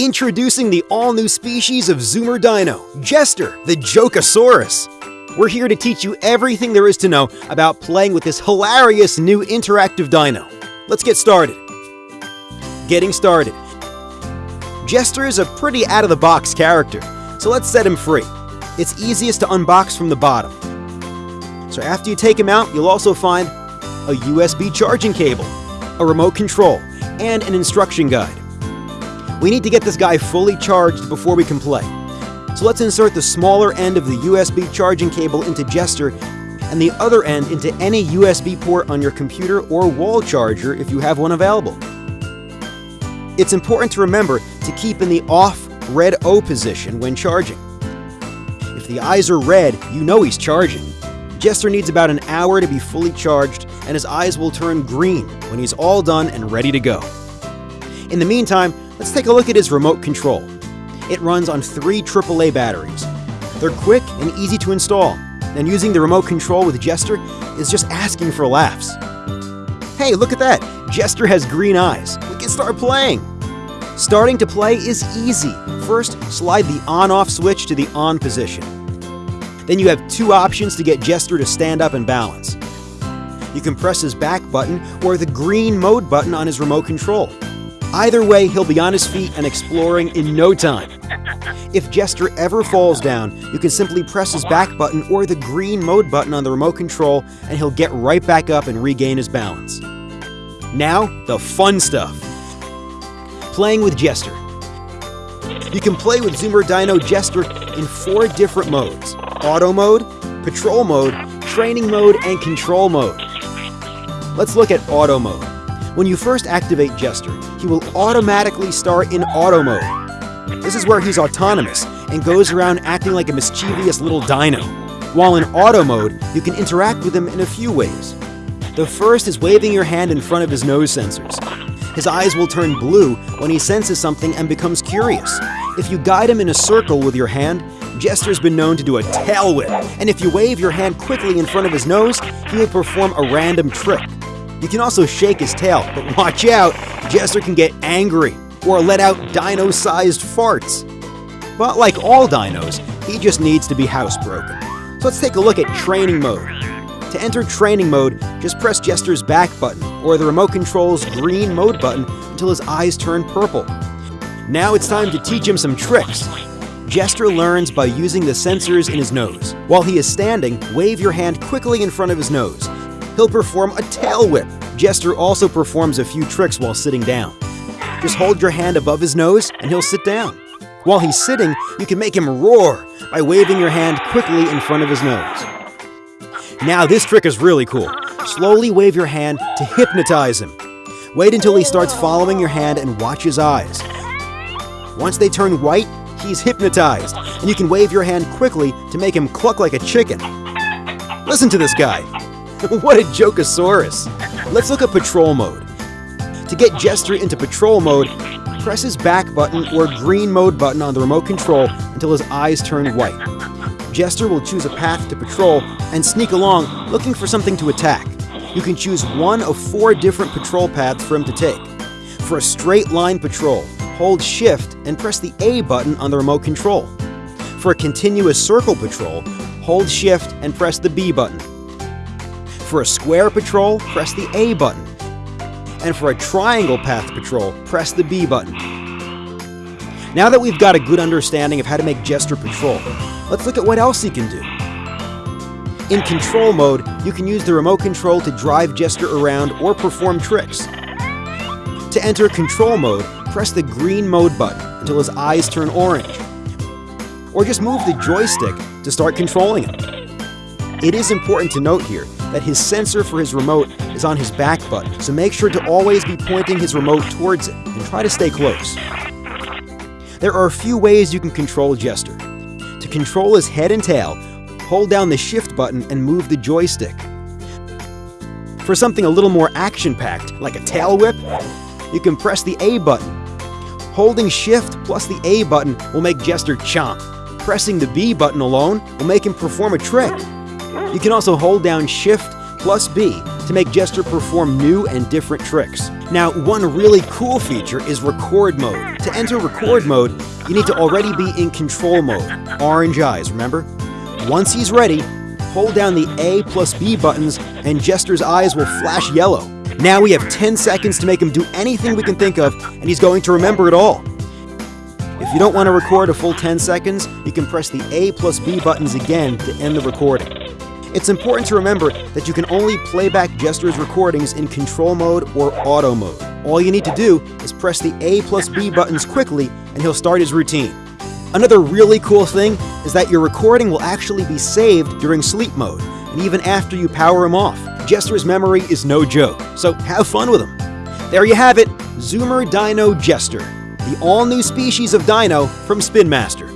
Introducing the all-new species of Zoomer Dino, Jester, the Jokasaurus. We're here to teach you everything there is to know about playing with this hilarious new interactive dino. Let's get started. Getting started. Jester is a pretty out-of-the-box character, so let's set him free. It's easiest to unbox from the bottom. So after you take him out, you'll also find a USB charging cable, a remote control, and an instruction guide. We need to get this guy fully charged before we can play. So let's insert the smaller end of the USB charging cable into Jester and the other end into any USB port on your computer or wall charger if you have one available. It's important to remember to keep in the off red O position when charging. If the eyes are red, you know he's charging. Jester needs about an hour to be fully charged, and his eyes will turn green when he's all done and ready to go. In the meantime, let's take a look at his remote control. It runs on three AAA batteries. They're quick and easy to install, and using the remote control with Jester is just asking for laughs. Hey, look at that! Jester has green eyes. We can start playing! Starting to play is easy. First, slide the on-off switch to the on position. Then you have two options to get Jester to stand up and balance. You can press his back button or the green mode button on his remote control. Either way, he'll be on his feet and exploring in no time. If Jester ever falls down, you can simply press his back button or the green mode button on the remote control and he'll get right back up and regain his balance. Now, the fun stuff. Playing with Jester. You can play with Zoomer Dino Jester in four different modes. Auto mode, Patrol mode, Training mode, and Control mode. Let's look at Auto mode. When you first activate Jester, he will automatically start in Auto mode. This is where he's autonomous and goes around acting like a mischievous little dino. While in Auto mode, you can interact with him in a few ways. The first is waving your hand in front of his nose sensors. His eyes will turn blue when he senses something and becomes curious. If you guide him in a circle with your hand, Jester's been known to do a tail whip, and if you wave your hand quickly in front of his nose, he will perform a random trick. You can also shake his tail, but watch out, Jester can get angry or let out dino-sized farts. But like all dinos, he just needs to be housebroken. So let's take a look at training mode. To enter training mode, just press Jester's back button or the remote control's green mode button until his eyes turn purple. Now it's time to teach him some tricks. Jester learns by using the sensors in his nose. While he is standing, wave your hand quickly in front of his nose. He'll perform a tail whip. Jester also performs a few tricks while sitting down. Just hold your hand above his nose and he'll sit down. While he's sitting, you can make him roar by waving your hand quickly in front of his nose. Now this trick is really cool. Slowly wave your hand to hypnotize him. Wait until he starts following your hand and watch his eyes. Once they turn white, he's hypnotized, and you can wave your hand quickly to make him cluck like a chicken. Listen to this guy. what a Jokasaurus. Let's look at patrol mode. To get Jester into patrol mode, press his back button or green mode button on the remote control until his eyes turn white. Jester will choose a path to patrol and sneak along looking for something to attack. You can choose one of four different patrol paths for him to take. For a straight line patrol, hold Shift and press the A button on the remote control. For a continuous circle patrol, hold Shift and press the B button. For a square patrol, press the A button. And for a triangle path patrol, press the B button. Now that we've got a good understanding of how to make Jester patrol, let's look at what else he can do. In control mode, you can use the remote control to drive Jester around or perform tricks. To enter control mode, press the green mode button until his eyes turn orange. Or just move the joystick to start controlling him. It is important to note here that his sensor for his remote is on his back button, so make sure to always be pointing his remote towards it and try to stay close. There are a few ways you can control Jester. To control his head and tail, hold down the shift button and move the joystick. For something a little more action-packed, like a tail whip, you can press the A button. Holding shift plus the A button will make Jester chomp. Pressing the B button alone will make him perform a trick. You can also hold down shift plus B to make Jester perform new and different tricks. Now, one really cool feature is record mode. To enter record mode, you need to already be in control mode, orange eyes, remember? Once he's ready, hold down the A plus B buttons and Jester's eyes will flash yellow. Now we have 10 seconds to make him do anything we can think of, and he's going to remember it all. If you don't want to record a full 10 seconds, you can press the A plus B buttons again to end the recording. It's important to remember that you can only play back Jester's recordings in control mode or auto mode. All you need to do is press the A plus B buttons quickly and he'll start his routine. Another really cool thing is that your recording will actually be saved during sleep mode, and even after you power him off. Jester's memory is no joke, so have fun with him. There you have it, Zoomer Dino Jester, the all-new species of dino from Spin Master.